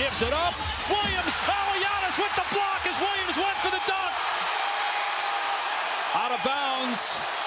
gives it up. Williams, oh, Giannis with the block as Williams went for the dunk. Out of bounds.